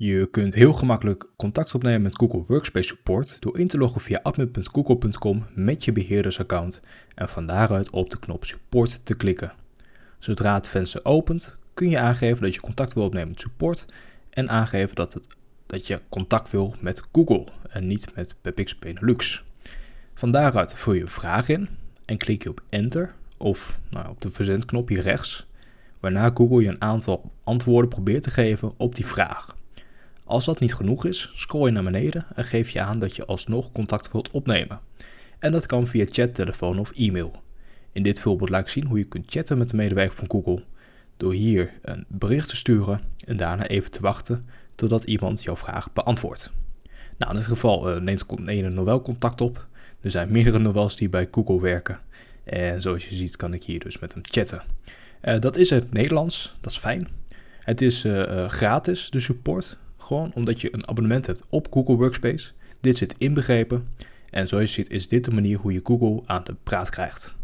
Je kunt heel gemakkelijk contact opnemen met Google Workspace Support door in te loggen via admin.google.com met je beheerdersaccount en van daaruit op de knop Support te klikken. Zodra het venster opent, kun je aangeven dat je contact wil opnemen met support en aangeven dat, het, dat je contact wil met Google en niet met PepX Benelux. Van daaruit vul je een vraag in en klik je op Enter of nou, op de verzendknop hier rechts, waarna Google je een aantal antwoorden probeert te geven op die vraag. Als dat niet genoeg is, scroll je naar beneden en geef je aan dat je alsnog contact wilt opnemen. En dat kan via chat, telefoon of e-mail. In dit voorbeeld laat ik zien hoe je kunt chatten met de medewerker van Google door hier een bericht te sturen en daarna even te wachten totdat iemand jouw vraag beantwoordt. Nou, in dit geval uh, neemt ene Noël contact op. Er zijn meerdere Noëls die bij Google werken. En zoals je ziet kan ik hier dus met hem chatten. Uh, dat is het Nederlands, dat is fijn. Het is uh, gratis, de support. Gewoon omdat je een abonnement hebt op Google Workspace. Dit zit inbegrepen. En zoals je ziet is dit de manier hoe je Google aan de praat krijgt.